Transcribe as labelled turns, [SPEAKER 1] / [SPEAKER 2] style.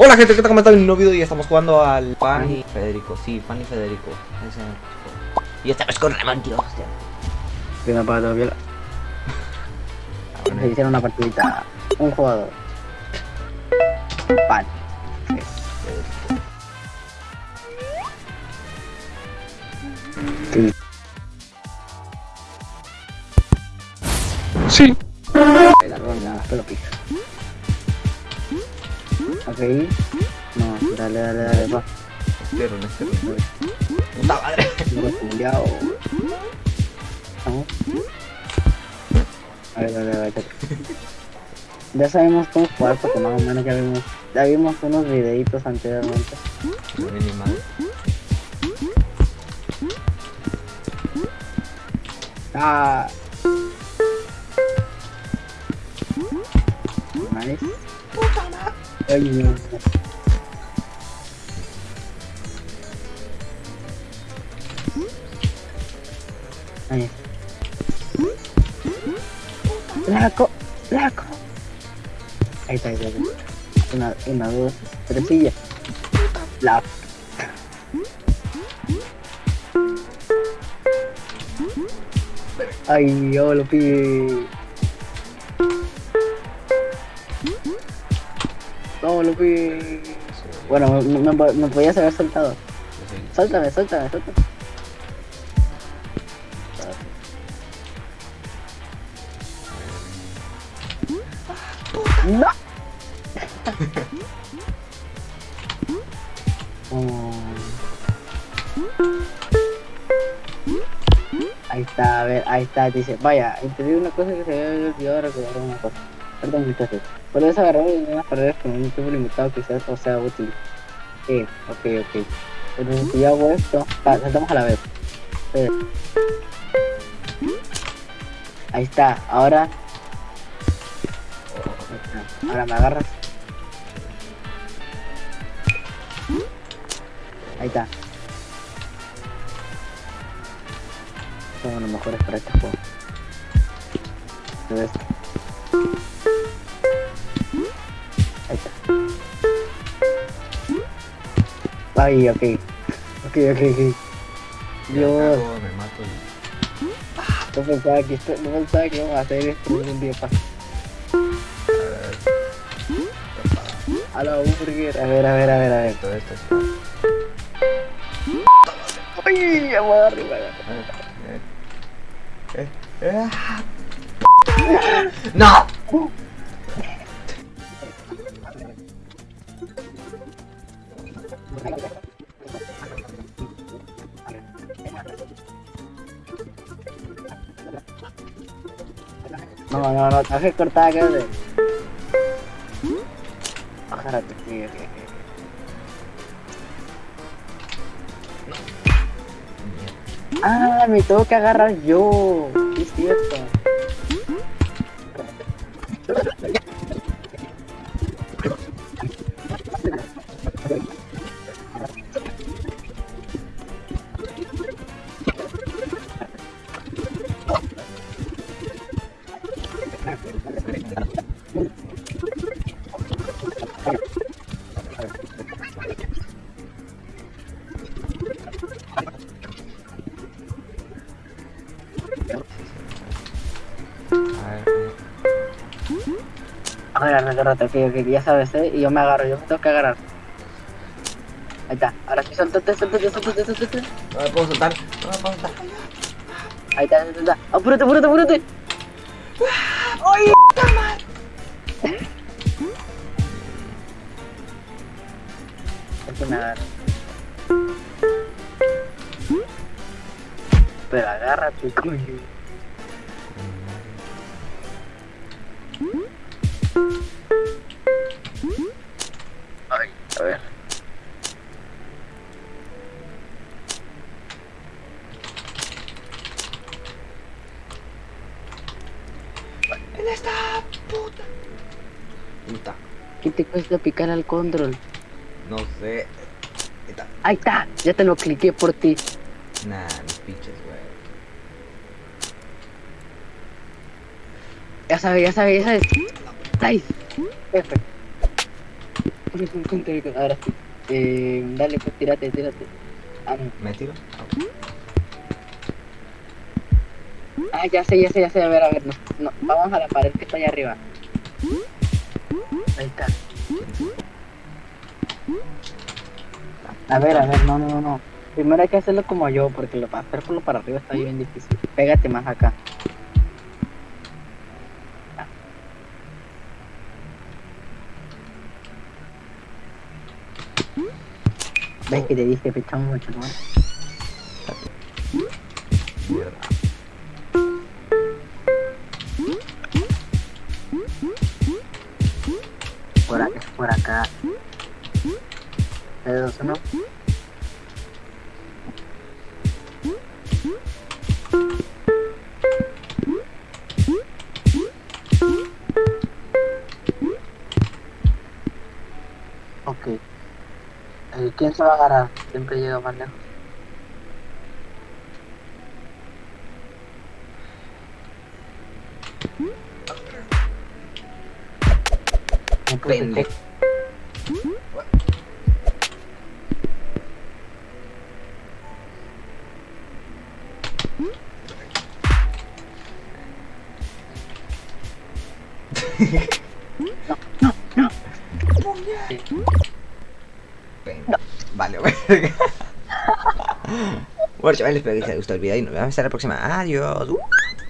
[SPEAKER 1] Hola gente, ¿qué tal? ¿Cómo están? En un nuevo video y estamos jugando al Pan y Federico, sí, Pan y Federico Ese. Y esta vez con Ramón, tío, hostia
[SPEAKER 2] Primero para todo viola. Se hicieron una partidita. Un jugador. Pan. Sí.
[SPEAKER 1] Sí
[SPEAKER 2] La ronda, pero pica. Ok. No, dale, dale, dale, va.
[SPEAKER 1] Pero no este Puta madre.
[SPEAKER 2] Vamos. A ver, a ver, a ver. Ya sabemos cómo jugar porque más o menos ya vimos, ya vimos unos videitos anteriormente.
[SPEAKER 1] No
[SPEAKER 2] Ah. Nice. Ay, no. Ahí. Está, ahí está. está. Una, una, dos, tres. La. Ay, yo lo pide. No, lo pide. Bueno, me, me, me podías haber soltado. Suéltame, suéltame, suéltame. ¡No! Oh. Ahí está, a ver, ahí está, dice, vaya, entendí una cosa que se había olvidado recordar una cosa. Perdón muchachos, puedes agarrar unas paredes con un tiempo limitado sea, o sea útil. Eh, ok, ok. Entonces si yo hago esto, saltamos a la vez. Ahí está, ahora. Ahora me agarras. Ahí está. Somos los mejores para este juego. Ay, ok. Ok, ok, ok. Dios,
[SPEAKER 1] Me mato y...
[SPEAKER 2] no pensaba que esto, no pensaba que íbamos a hacer esto en un día para. A la burger. A ver, a ver, a ver, a ver.
[SPEAKER 1] Esto, esto,
[SPEAKER 2] Ay, ya voy a darle, voy a darle.
[SPEAKER 1] Eh, eh, ah. ¡No!
[SPEAKER 2] No, no, no, tengo que cortar acá de. Sí, ok, ok. Ah, me tengo que agarrar yo. Sí, es cierto. Agárrate, agárrate, ok, ok, ya sabes, eh. Y yo me agarro, yo me tengo que agarrar. Ahí está, ahora sí, suéltate, suéltate, suéltate, suéltate.
[SPEAKER 1] no me puedo soltar, no me puedo soltar.
[SPEAKER 2] Ahí está, ahí está. Apúrate, apúrate, apúrate. ¡Ay, Es que me agarra. Pero agárrate, coño.
[SPEAKER 1] ¡En esta puta! Puta,
[SPEAKER 2] ¿Qué te cuesta picar al control?
[SPEAKER 1] no sé. Esta-
[SPEAKER 2] Ahí está, ya te lo cliqué por ti.
[SPEAKER 1] Nah, mis pinches, güey.
[SPEAKER 2] Ya sabes, ya sabes, ya sabes. Nice. F. Ahora sí. Eh, dale, pues tírate, tírate. Ah, no.
[SPEAKER 1] ¿Me tiro?
[SPEAKER 2] Ah, ya sé, ya sé, ya sé. A ver, a ver. No, no, vamos a la pared que está allá arriba. Ahí está. A ver, a ver, no, no, no, no. Primero hay que hacerlo como yo, porque lo para hacerlo para arriba está bien difícil. Pégate más acá. ¿Ves que te dije, pechamos mucho, ¿no? Eh, ¿Quién se va a agarrar? Siempre llega más lejos.
[SPEAKER 1] Pendejo. Venga. Vale, verga. Bueno, chavales, espero que les haya gustado el video y nos vemos hasta la próxima. Adiós.